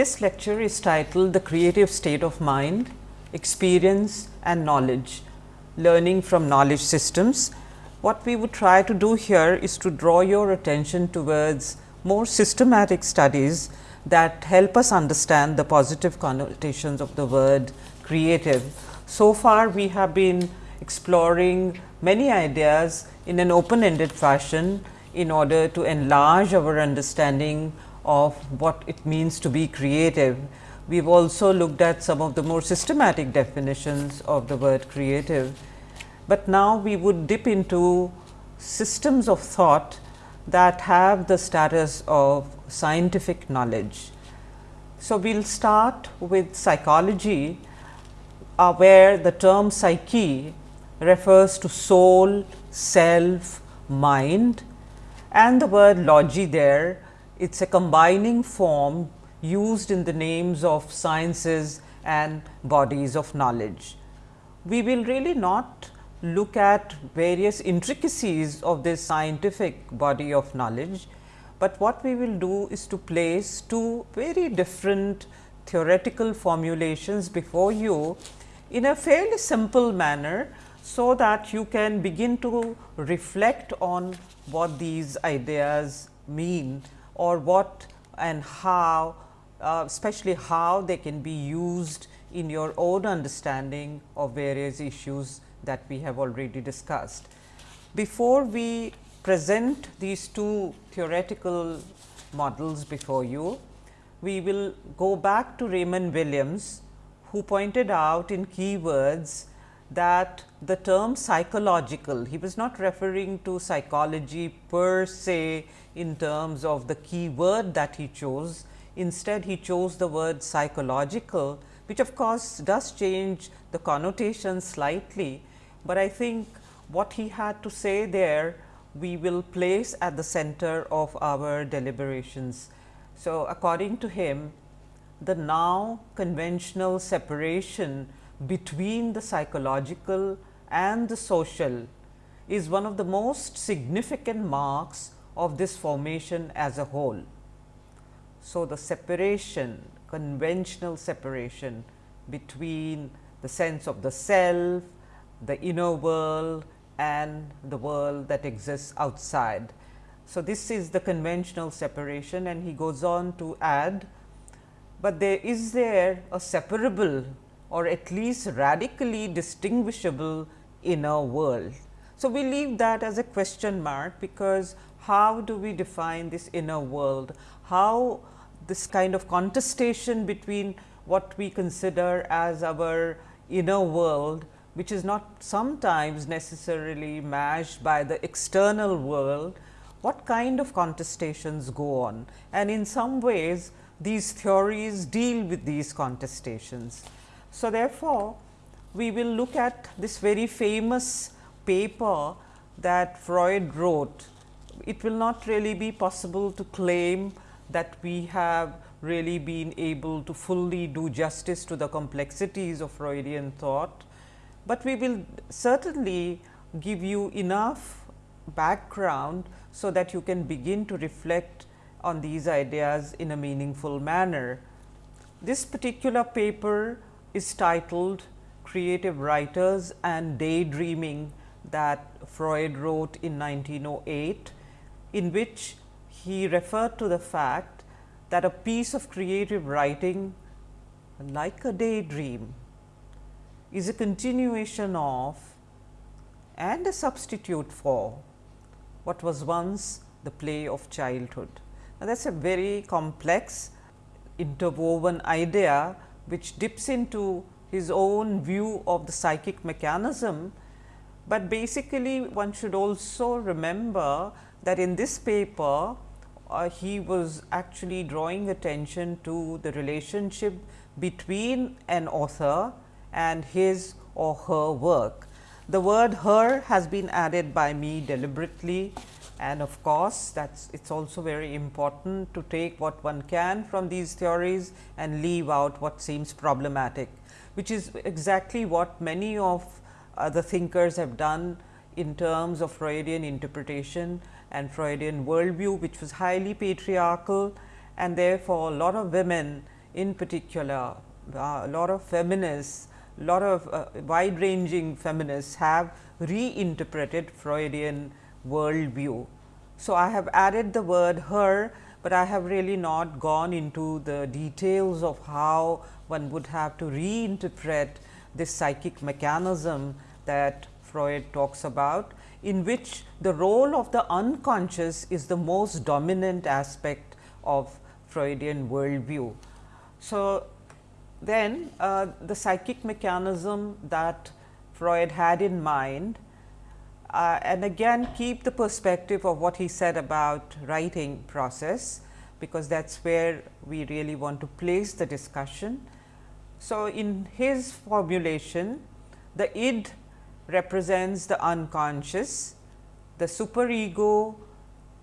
This lecture is titled The Creative State of Mind, Experience and Knowledge, Learning from Knowledge Systems. What we would try to do here is to draw your attention towards more systematic studies that help us understand the positive connotations of the word creative. So far we have been exploring many ideas in an open ended fashion in order to enlarge our understanding of what it means to be creative. We have also looked at some of the more systematic definitions of the word creative, but now we would dip into systems of thought that have the status of scientific knowledge. So, we will start with psychology, uh, where the term psyche refers to soul, self, mind and the word logy there it is a combining form used in the names of sciences and bodies of knowledge. We will really not look at various intricacies of this scientific body of knowledge, but what we will do is to place two very different theoretical formulations before you in a fairly simple manner, so that you can begin to reflect on what these ideas mean or what and how uh, especially how they can be used in your own understanding of various issues that we have already discussed. Before we present these two theoretical models before you, we will go back to Raymond Williams, who pointed out in keywords that the term psychological, he was not referring to psychology per se in terms of the key word that he chose. Instead, he chose the word psychological, which of course, does change the connotation slightly, but I think what he had to say there we will place at the center of our deliberations. So, according to him the now conventional separation between the psychological and the social is one of the most significant marks of this formation as a whole. So, the separation conventional separation between the sense of the self, the inner world and the world that exists outside. So, this is the conventional separation and he goes on to add, but there is there a separable or at least radically distinguishable inner world. So, we leave that as a question mark, because how do we define this inner world? How this kind of contestation between what we consider as our inner world, which is not sometimes necessarily matched by the external world, what kind of contestations go on? And in some ways, these theories deal with these contestations. So, therefore, we will look at this very famous paper that Freud wrote. It will not really be possible to claim that we have really been able to fully do justice to the complexities of Freudian thought, but we will certainly give you enough background, so that you can begin to reflect on these ideas in a meaningful manner. This particular paper is titled Creative Writers and Daydreaming that Freud wrote in 1908, in which he referred to the fact that a piece of creative writing like a daydream is a continuation of and a substitute for what was once the play of childhood. Now, that is a very complex interwoven idea which dips into his own view of the psychic mechanism, but basically one should also remember that in this paper uh, he was actually drawing attention to the relationship between an author and his or her work. The word her has been added by me deliberately and of course, that it is also very important to take what one can from these theories and leave out what seems problematic, which is exactly what many of uh, the thinkers have done in terms of Freudian interpretation and Freudian worldview, which was highly patriarchal and therefore, a lot of women in particular, uh, a lot of feminists, a lot of uh, wide ranging feminists have reinterpreted Freudian worldview. So, I have added the word her, but I have really not gone into the details of how one would have to reinterpret this psychic mechanism that Freud talks about, in which the role of the unconscious is the most dominant aspect of Freudian worldview. So, then uh, the psychic mechanism that Freud had in mind uh, and again keep the perspective of what he said about writing process, because that is where we really want to place the discussion. So, in his formulation the id represents the unconscious, the superego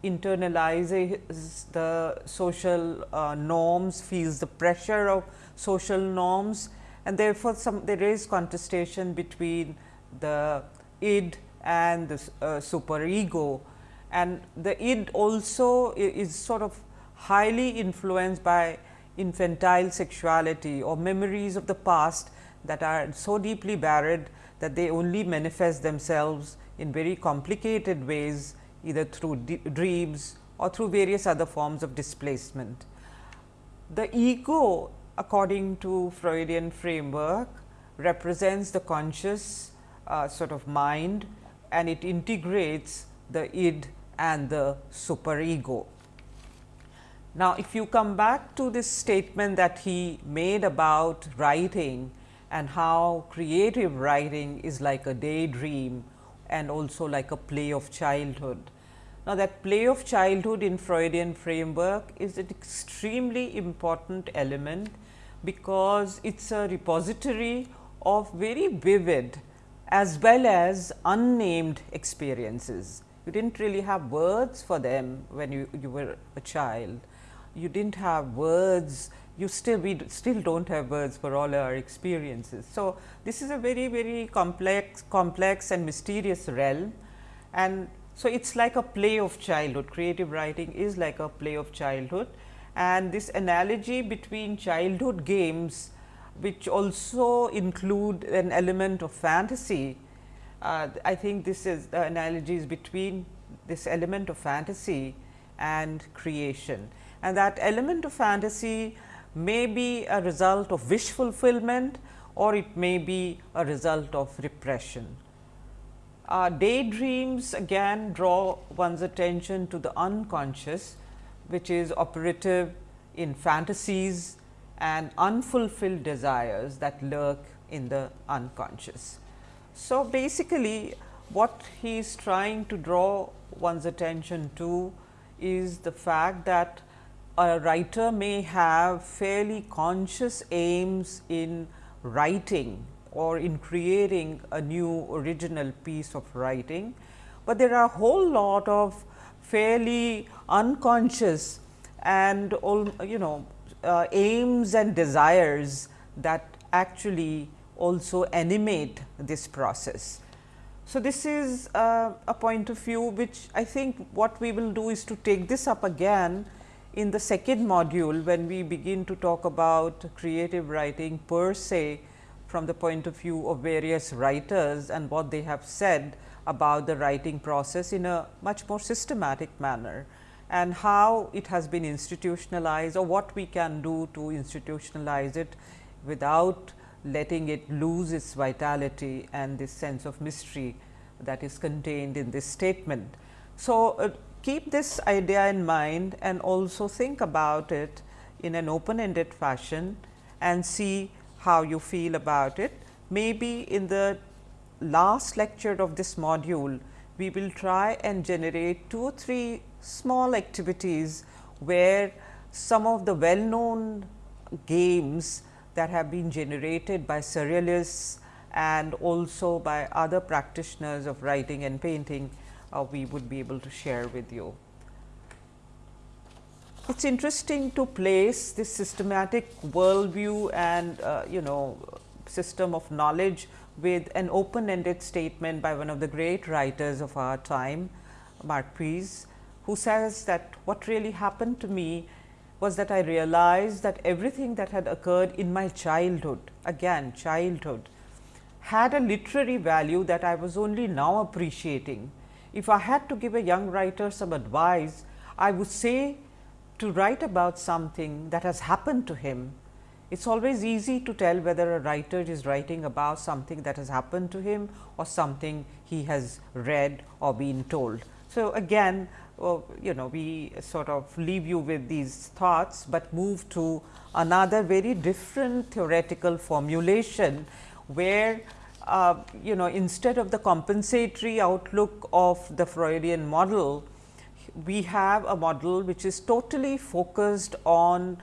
internalizes the social uh, norms, feels the pressure of social norms and therefore, some there is contestation between the id and the uh, superego and the id also is sort of highly influenced by infantile sexuality or memories of the past that are so deeply buried that they only manifest themselves in very complicated ways either through dreams or through various other forms of displacement. The ego according to Freudian framework represents the conscious uh, sort of mind and it integrates the id and the superego. Now, if you come back to this statement that he made about writing and how creative writing is like a daydream and also like a play of childhood. Now, that play of childhood in Freudian framework is an extremely important element, because it is a repository of very vivid as well as unnamed experiences. You did not really have words for them when you, you were a child. You did not have words, you still we still do not have words for all our experiences. So, this is a very very complex complex and mysterious realm and so it is like a play of childhood creative writing is like a play of childhood and this analogy between childhood games which also include an element of fantasy. Uh, I think this is the analogies between this element of fantasy and creation and that element of fantasy may be a result of wish fulfillment or it may be a result of repression. Uh, daydreams again draw one's attention to the unconscious which is operative in fantasies and unfulfilled desires that lurk in the unconscious. So, basically what he is trying to draw one's attention to is the fact that a writer may have fairly conscious aims in writing or in creating a new original piece of writing, but there are a whole lot of fairly unconscious and you know uh, aims and desires that actually also animate this process. So, this is uh, a point of view which I think what we will do is to take this up again in the second module when we begin to talk about creative writing per se from the point of view of various writers and what they have said about the writing process in a much more systematic manner and how it has been institutionalized or what we can do to institutionalize it without letting it lose its vitality and this sense of mystery that is contained in this statement. So, uh, keep this idea in mind and also think about it in an open ended fashion and see how you feel about it. Maybe in the last lecture of this module, we will try and generate two or three small activities where some of the well known games that have been generated by surrealists and also by other practitioners of writing and painting, uh, we would be able to share with you. It is interesting to place this systematic worldview and uh, you know system of knowledge with an open ended statement by one of the great writers of our time, Marquez, who says that what really happened to me was that I realized that everything that had occurred in my childhood, again childhood, had a literary value that I was only now appreciating. If I had to give a young writer some advice, I would say to write about something that has happened to him. It is always easy to tell whether a writer is writing about something that has happened to him or something he has read or been told. So, again uh, you know we sort of leave you with these thoughts, but move to another very different theoretical formulation, where uh, you know instead of the compensatory outlook of the Freudian model, we have a model which is totally focused on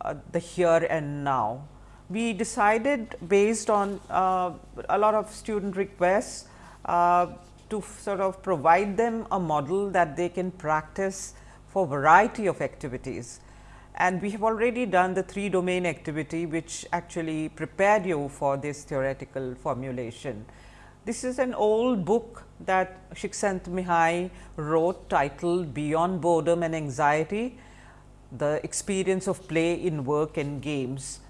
uh, the here and now. We decided based on uh, a lot of student requests uh, to sort of provide them a model that they can practice for variety of activities. And we have already done the three domain activity, which actually prepared you for this theoretical formulation. This is an old book that Csikszentmihalyi wrote titled Beyond Boredom and Anxiety, the experience of play in work and games.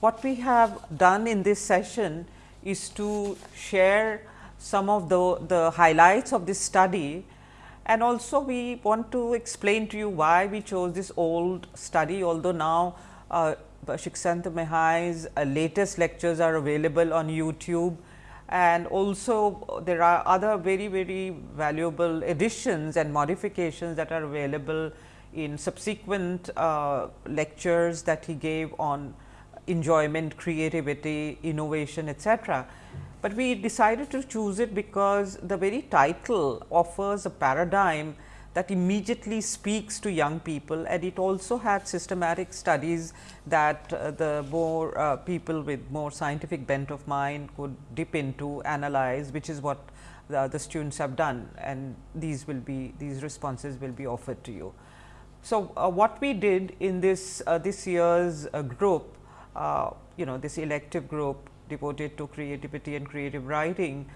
What we have done in this session is to share some of the, the highlights of this study. And also we want to explain to you why we chose this old study although now uh, Csikszentmihalyi's uh, latest lectures are available on YouTube. And also there are other very very valuable additions and modifications that are available in subsequent uh, lectures that he gave on enjoyment, creativity, innovation etcetera but we decided to choose it because the very title offers a paradigm that immediately speaks to young people and it also had systematic studies that uh, the more uh, people with more scientific bent of mind could dip into analyze which is what the, the, students have done and these will be these responses will be offered to you. So, uh, what we did in this uh, this year's uh, group uh, you know this elective group devoted to creativity and creative writing,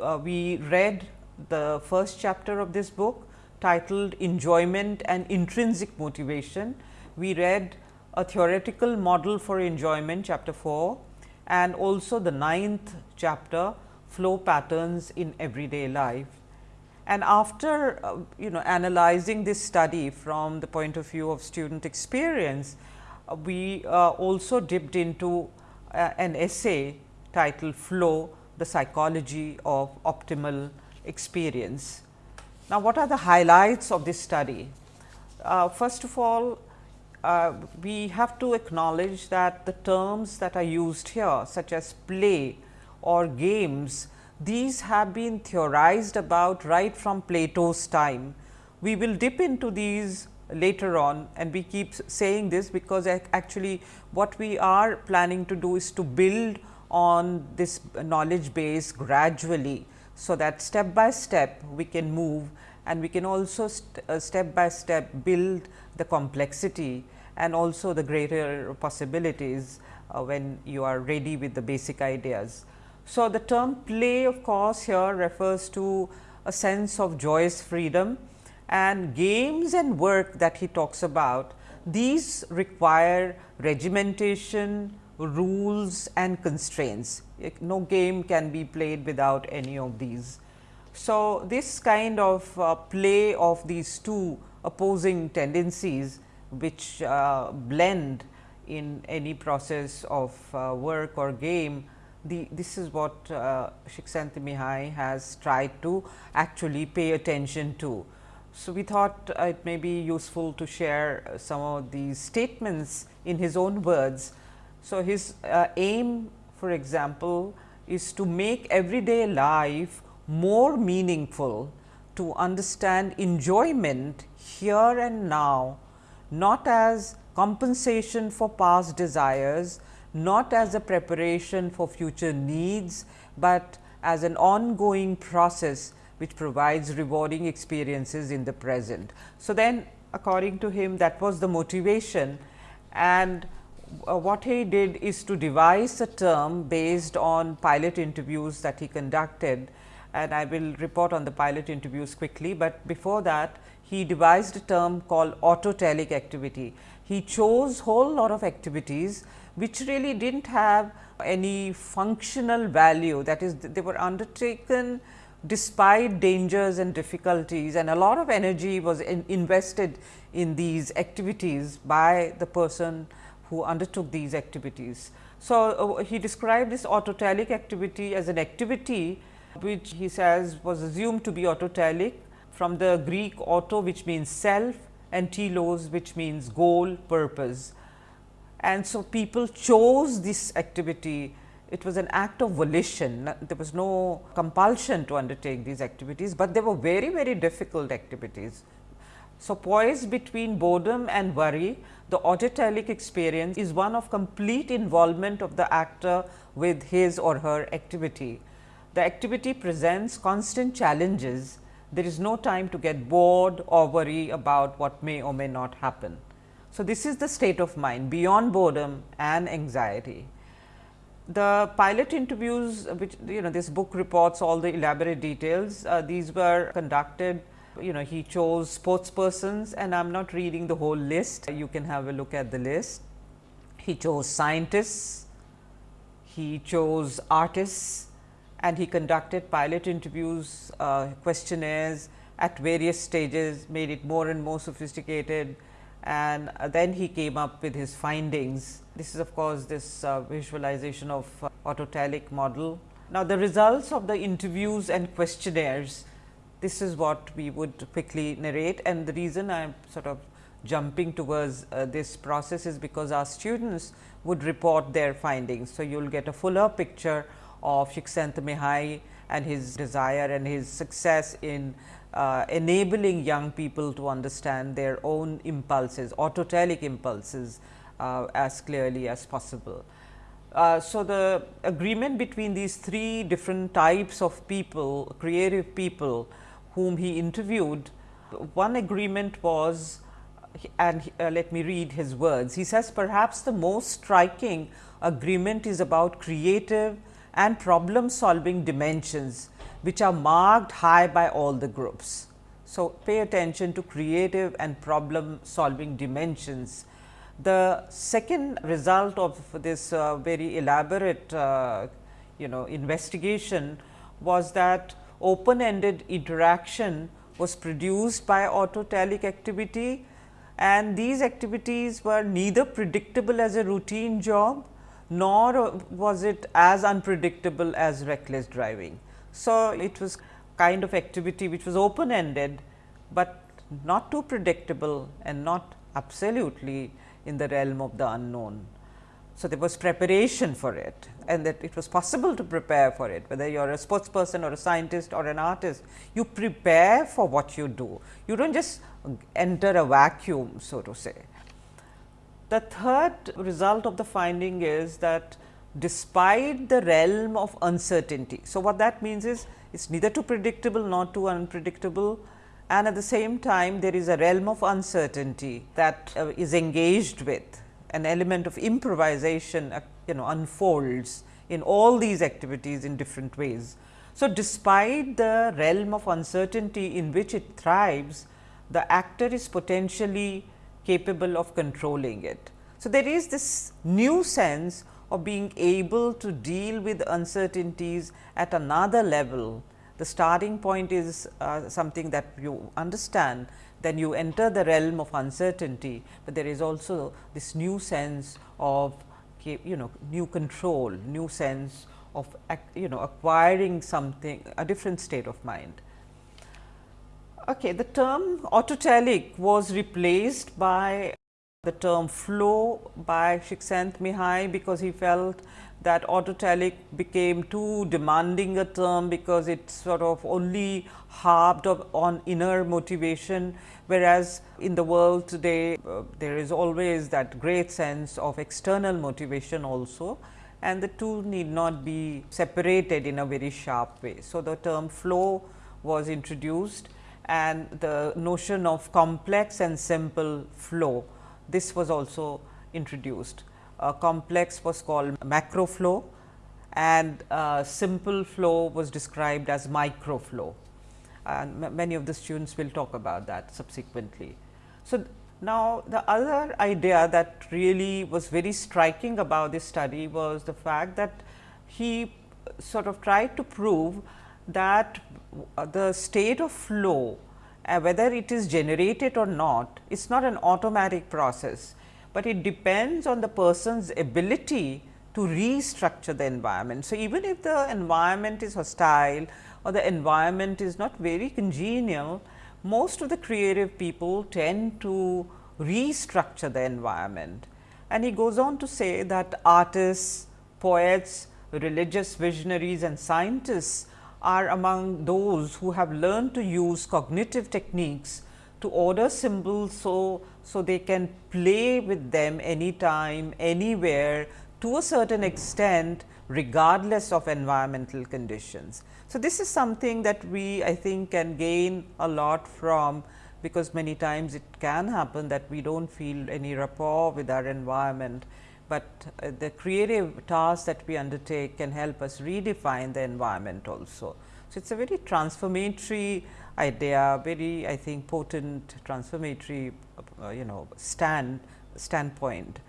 uh, we read the first chapter of this book titled Enjoyment and Intrinsic Motivation. We read a theoretical model for enjoyment chapter 4 and also the ninth chapter flow patterns in everyday life. And after uh, you know analyzing this study from the point of view of student experience, uh, we uh, also dipped into an essay titled Flow the psychology of optimal experience. Now, what are the highlights of this study? Uh, first of all, uh, we have to acknowledge that the terms that are used here such as play or games, these have been theorized about right from Plato's time. We will dip into these later on and we keep saying this because actually what we are planning to do is to build on this knowledge base gradually. So, that step by step we can move and we can also st uh, step by step build the complexity and also the greater possibilities uh, when you are ready with the basic ideas. So, the term play of course, here refers to a sense of joyous freedom and games and work that he talks about, these require regimentation, rules and constraints. No game can be played without any of these. So, this kind of uh, play of these two opposing tendencies which uh, blend in any process of uh, work or game, the, this is what uh, Csikszentmihalyi has tried to actually pay attention to. So, we thought uh, it may be useful to share some of these statements in his own words. So, his uh, aim for example, is to make everyday life more meaningful to understand enjoyment here and now, not as compensation for past desires, not as a preparation for future needs, but as an ongoing process which provides rewarding experiences in the present. So, then according to him that was the motivation and uh, what he did is to devise a term based on pilot interviews that he conducted and I will report on the pilot interviews quickly, but before that he devised a term called autotelic activity. He chose whole lot of activities which really did not have any functional value that is they were undertaken despite dangers and difficulties and a lot of energy was in invested in these activities by the person who undertook these activities. So, uh, he described this autotelic activity as an activity which he says was assumed to be autotelic from the Greek auto which means self and telos which means goal purpose. And so, people chose this activity it was an act of volition there was no compulsion to undertake these activities, but they were very very difficult activities. So, poised between boredom and worry the autotelic experience is one of complete involvement of the actor with his or her activity. The activity presents constant challenges, there is no time to get bored or worry about what may or may not happen. So, this is the state of mind beyond boredom and anxiety. The pilot interviews which you know this book reports all the elaborate details, uh, these were conducted you know he chose sports persons and I am not reading the whole list, you can have a look at the list. He chose scientists, he chose artists and he conducted pilot interviews, uh, questionnaires at various stages, made it more and more sophisticated and then he came up with his findings. This is of course, this uh, visualization of uh, autotelic model. Now, the results of the interviews and questionnaires this is what we would quickly narrate and the reason I am sort of jumping towards uh, this process is because our students would report their findings. So, you will get a fuller picture of Csikszentmihalyi and his desire and his success in uh, enabling young people to understand their own impulses, autotelic impulses as clearly as possible. Uh, so, the agreement between these three different types of people, creative people whom he interviewed, one agreement was and uh, let me read his words. He says perhaps the most striking agreement is about creative and problem solving dimensions which are marked high by all the groups. So, pay attention to creative and problem solving dimensions. The second result of this uh, very elaborate uh, you know investigation was that open ended interaction was produced by autotelic activity and these activities were neither predictable as a routine job nor was it as unpredictable as reckless driving. So, it was kind of activity which was open ended, but not too predictable and not absolutely in the realm of the unknown. So, there was preparation for it and that it was possible to prepare for it whether you are a sports person or a scientist or an artist you prepare for what you do you do not just enter a vacuum so to say. The third result of the finding is that despite the realm of uncertainty. So, what that means is it is neither too predictable nor too unpredictable and at the same time there is a realm of uncertainty that uh, is engaged with an element of improvisation uh, you know unfolds in all these activities in different ways. So, despite the realm of uncertainty in which it thrives, the actor is potentially capable of controlling it. So, there is this new sense of being able to deal with uncertainties at another level. The starting point is uh, something that you understand then you enter the realm of uncertainty, but there is also this new sense of you know new control, new sense of you know acquiring something a different state of mind. Okay, the term autotelic was replaced by the term flow by Csikszentmihalyi because he felt that autotelic became too demanding a term because it sort of only harped on inner motivation, whereas in the world today uh, there is always that great sense of external motivation also and the two need not be separated in a very sharp way. So, the term flow was introduced and the notion of complex and simple flow this was also introduced. A complex was called macro flow and simple flow was described as micro flow. and many of the students will talk about that subsequently. So, now the other idea that really was very striking about this study was the fact that he sort of tried to prove that the state of flow uh, whether it is generated or not, it is not an automatic process, but it depends on the person's ability to restructure the environment. So, even if the environment is hostile or the environment is not very congenial, most of the creative people tend to restructure the environment. And he goes on to say that artists, poets, religious visionaries and scientists are among those who have learned to use cognitive techniques to order symbols so, so they can play with them anytime, anywhere to a certain extent regardless of environmental conditions. So, this is something that we I think can gain a lot from because many times it can happen that we do not feel any rapport with our environment but uh, the creative tasks that we undertake can help us redefine the environment also. So, it is a very transformatory idea, very I think potent transformatory uh, you know stand standpoint.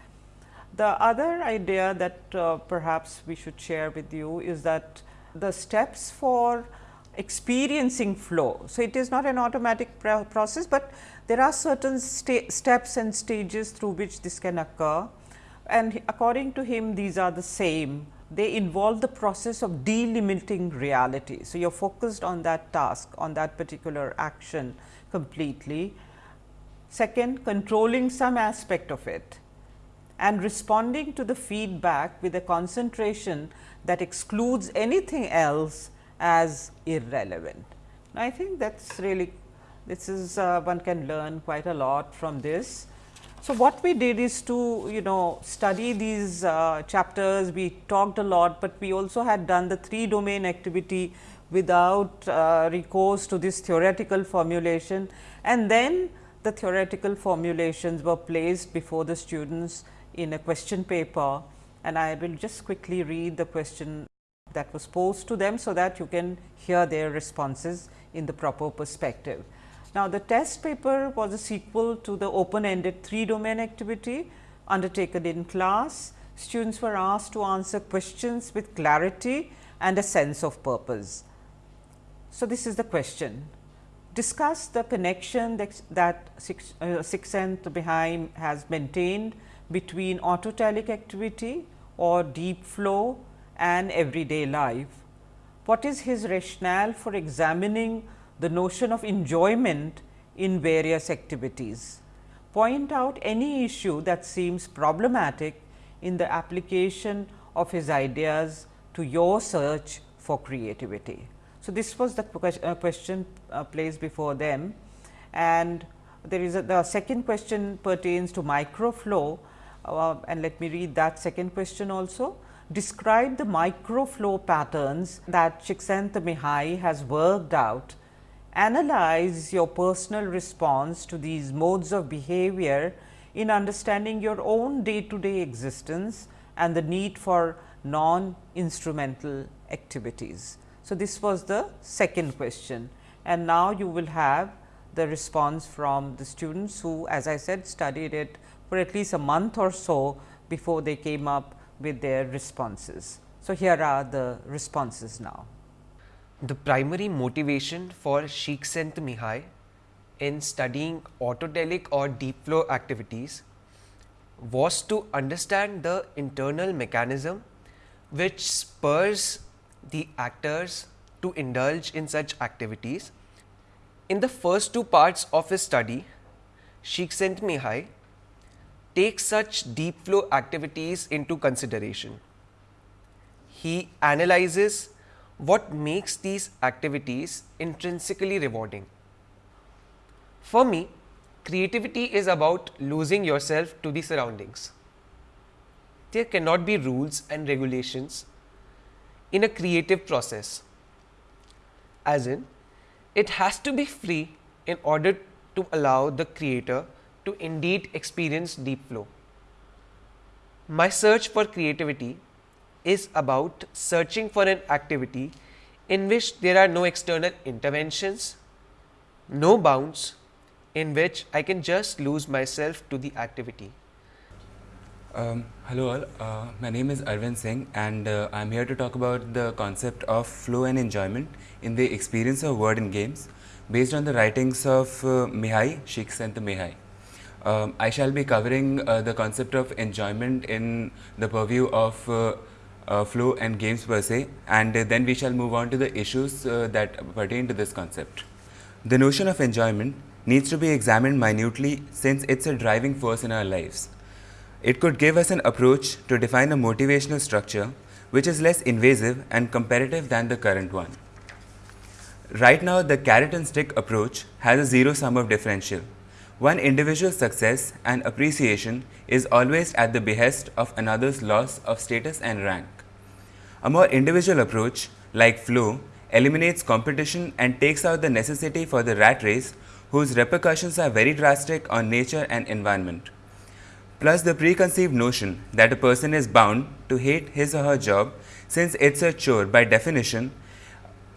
The other idea that uh, perhaps we should share with you is that the steps for experiencing flow. So, it is not an automatic process, but there are certain steps and stages through which this can occur and according to him these are the same they involve the process of delimiting reality. So, you are focused on that task on that particular action completely. Second, controlling some aspect of it and responding to the feedback with a concentration that excludes anything else as irrelevant. Now, I think that is really this is uh, one can learn quite a lot from this so, what we did is to you know study these uh, chapters, we talked a lot, but we also had done the three domain activity without uh, recourse to this theoretical formulation. And then the theoretical formulations were placed before the students in a question paper. And I will just quickly read the question that was posed to them, so that you can hear their responses in the proper perspective. Now, the test paper was a sequel to the open ended three domain activity undertaken in class. Students were asked to answer questions with clarity and a sense of purpose. So, this is the question. Discuss the connection that, that six, uh, Csikszentmihalyi has maintained between autotelic activity or deep flow and everyday life. What is his rationale for examining the notion of enjoyment in various activities. Point out any issue that seems problematic in the application of his ideas to your search for creativity. So, this was the uh, question uh, placed before them and there is a, the second question pertains to microflow uh, and let me read that second question also. Describe the microflow patterns that Csikszentmihalyi has worked out analyze your personal response to these modes of behavior in understanding your own day to day existence and the need for non instrumental activities. So, this was the second question and now you will have the response from the students who as I said studied it for at least a month or so before they came up with their responses. So, here are the responses now. The primary motivation for Csikszentmihalyi in studying autotelic or deep flow activities was to understand the internal mechanism which spurs the actors to indulge in such activities. In the first two parts of his study, Sheikh Csikszentmihalyi takes such deep flow activities into consideration. He analyzes what makes these activities intrinsically rewarding. For me, creativity is about losing yourself to the surroundings. There cannot be rules and regulations in a creative process, as in, it has to be free in order to allow the creator to indeed experience deep flow. My search for creativity is about searching for an activity in which there are no external interventions no bounds in which I can just lose myself to the activity. Um, hello all, uh, my name is Arvind Singh and uh, I am here to talk about the concept of flow and enjoyment in the experience of word in games based on the writings of uh, Mihai, Csikszentmihalyi. Um, I shall be covering uh, the concept of enjoyment in the purview of uh, Uh, flow and games per se and uh, then we shall move on to the issues uh, that pertain to this concept. The notion of enjoyment needs to be examined minutely since it's a driving force in our lives. It could give us an approach to define a motivational structure which is less invasive and comparative than the current one. Right now, the carrot and stick approach has a zero sum of differential. One individual's success and appreciation is always at the behest of another's loss of status and rank. A more individual approach, like flow, eliminates competition and takes out the necessity for the rat race whose repercussions are very drastic on nature and environment plus the preconceived notion that a person is bound to hate his or her job since it's a chore by definition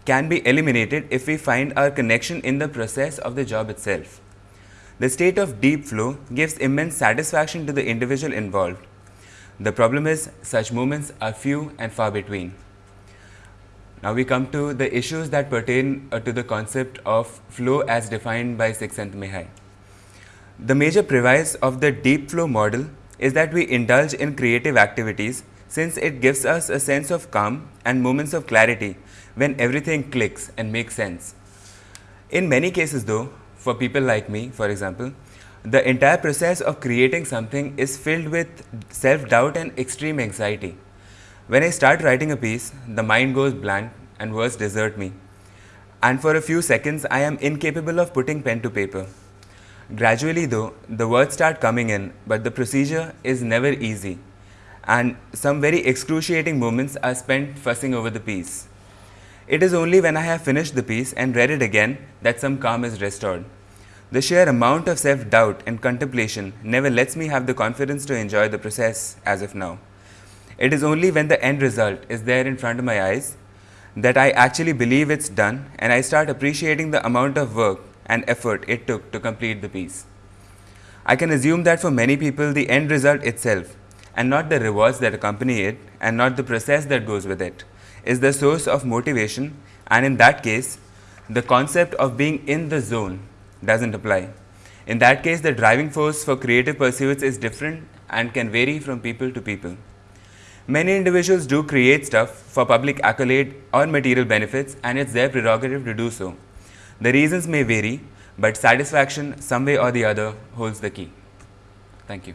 can be eliminated if we find our connection in the process of the job itself. The state of deep flow gives immense satisfaction to the individual involved. The problem is such moments are few and far between. Now we come to the issues that pertain uh, to the concept of flow as defined by Csikszentmihalyi. The major premise of the deep flow model is that we indulge in creative activities since it gives us a sense of calm and moments of clarity when everything clicks and makes sense. In many cases though, for people like me for example, the entire process of creating something is filled with self-doubt and extreme anxiety. When I start writing a piece, the mind goes blank and words desert me. And for a few seconds, I am incapable of putting pen to paper. Gradually though, the words start coming in, but the procedure is never easy and some very excruciating moments are spent fussing over the piece. It is only when I have finished the piece and read it again that some calm is restored. The sheer amount of self-doubt and contemplation never lets me have the confidence to enjoy the process as of now. It is only when the end result is there in front of my eyes that I actually believe it's done and I start appreciating the amount of work and effort it took to complete the piece. I can assume that for many people the end result itself and not the rewards that accompany it and not the process that goes with it is the source of motivation and in that case the concept of being in the zone doesn't apply. In that case the driving force for creative pursuits is different and can vary from people to people. Many individuals do create stuff for public accolade or material benefits and it's their prerogative to do so. The reasons may vary, but satisfaction some way or the other holds the key. Thank you.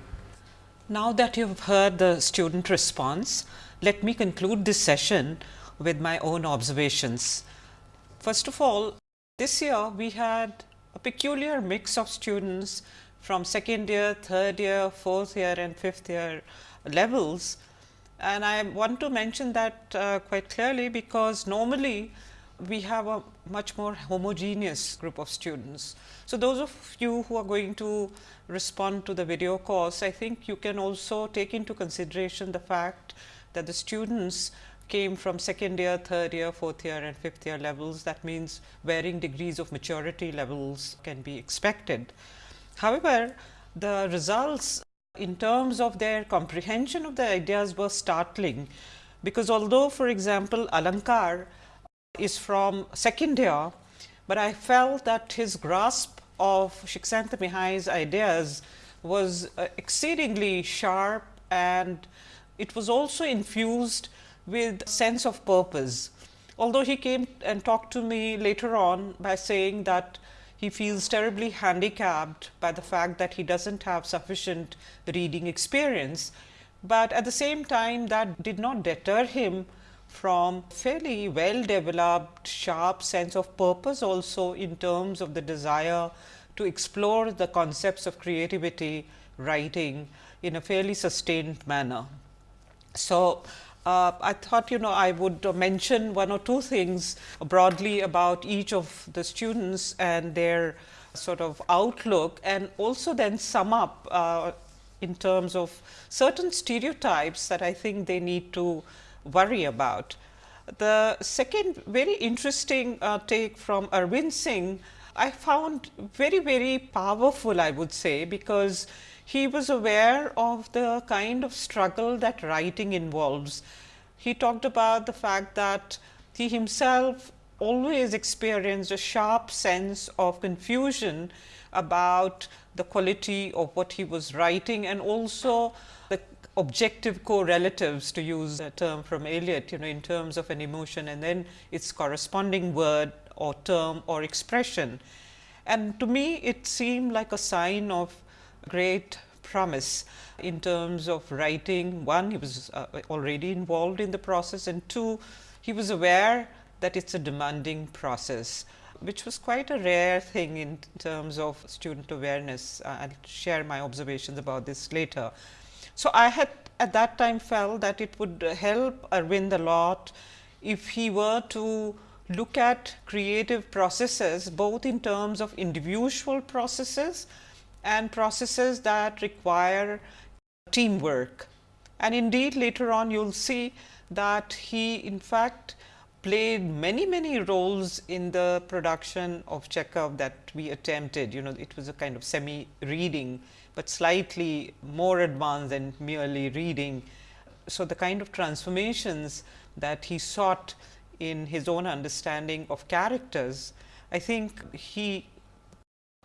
Now that you have heard the student response, let me conclude this session with my own observations. First of all, this year we had a peculiar mix of students from second year, third year, fourth year and fifth year levels. And I want to mention that uh, quite clearly because normally we have a much more homogeneous group of students. So, those of you who are going to respond to the video course, I think you can also take into consideration the fact that the students came from second year, third year, fourth year and fifth year levels. That means, varying degrees of maturity levels can be expected. However, the results in terms of their comprehension of the ideas were startling, because although for example, Alankar is from second year, but I felt that his grasp of Csikszentmihalyi's ideas was uh, exceedingly sharp and it was also infused with sense of purpose. Although he came and talked to me later on by saying that he feels terribly handicapped by the fact that he does not have sufficient reading experience, but at the same time that did not deter him from fairly well developed sharp sense of purpose also in terms of the desire to explore the concepts of creativity writing in a fairly sustained manner. So, uh, I thought you know I would mention one or two things broadly about each of the students and their sort of outlook and also then sum up uh, in terms of certain stereotypes that I think they need to worry about. The second very interesting uh, take from Arvind Singh I found very, very powerful, I would say, because he was aware of the kind of struggle that writing involves. He talked about the fact that he himself always experienced a sharp sense of confusion about the quality of what he was writing and also the objective correlatives to use a term from Eliot, you know, in terms of an emotion and then its corresponding word or term or expression. And to me, it seemed like a sign of great promise in terms of writing. One, he was uh, already involved in the process and two, he was aware that it's a demanding process which was quite a rare thing in terms of student awareness. Uh, I'll share my observations about this later. So, I had at that time felt that it would help Arvind a lot if he were to look at creative processes both in terms of individual processes and processes that require teamwork. And indeed later on you will see that he in fact played many many roles in the production of Chekhov that we attempted. You know it was a kind of semi reading, but slightly more advanced than merely reading. So, the kind of transformations that he sought in his own understanding of characters, I think he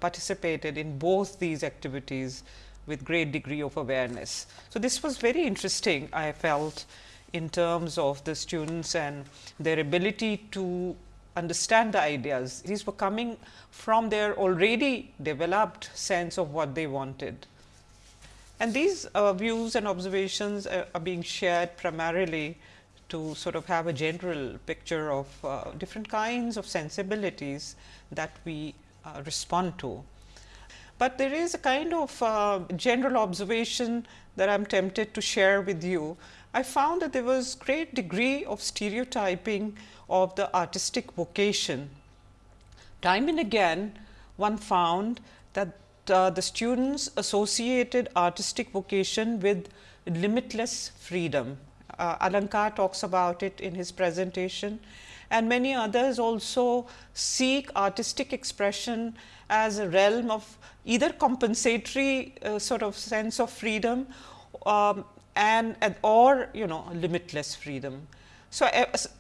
participated in both these activities with great degree of awareness. So, this was very interesting I felt in terms of the students and their ability to understand the ideas. These were coming from their already developed sense of what they wanted. And these uh, views and observations are, are being shared primarily to sort of have a general picture of uh, different kinds of sensibilities that we uh, respond to. But there is a kind of uh, general observation that I am tempted to share with you. I found that there was great degree of stereotyping of the artistic vocation. Time and again one found that uh, the students associated artistic vocation with limitless freedom uh, Alankar talks about it in his presentation and many others also seek artistic expression as a realm of either compensatory uh, sort of sense of freedom um, and, and or you know limitless freedom. So,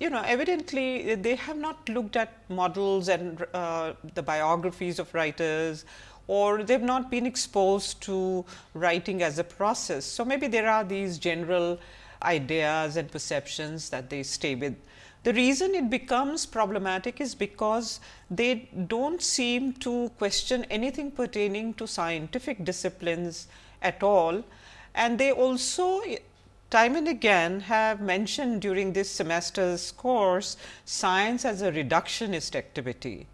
you know evidently they have not looked at models and uh, the biographies of writers or they have not been exposed to writing as a process. So, maybe there are these general ideas and perceptions that they stay with. The reason it becomes problematic is because they do not seem to question anything pertaining to scientific disciplines at all and they also time and again have mentioned during this semester's course science as a reductionist activity.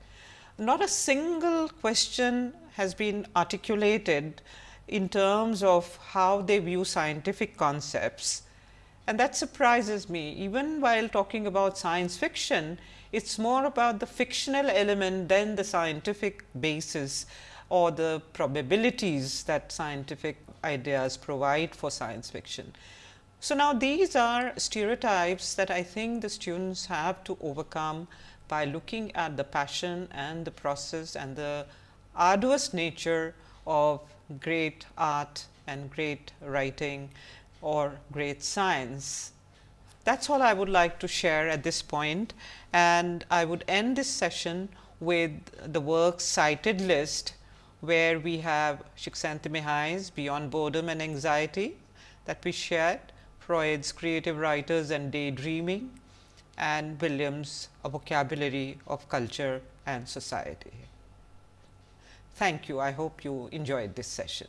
Not a single question has been articulated in terms of how they view scientific concepts and that surprises me even while talking about science fiction, it is more about the fictional element than the scientific basis or the probabilities that scientific ideas provide for science fiction. So, now these are stereotypes that I think the students have to overcome by looking at the passion and the process and the arduous nature of great art and great writing or great science. That is all I would like to share at this point and I would end this session with the works cited list where we have Csikszentmihalyi's Beyond Boredom and Anxiety that we shared, Freud's Creative Writers and Daydreaming and Williams A Vocabulary of Culture and Society. Thank you. I hope you enjoyed this session.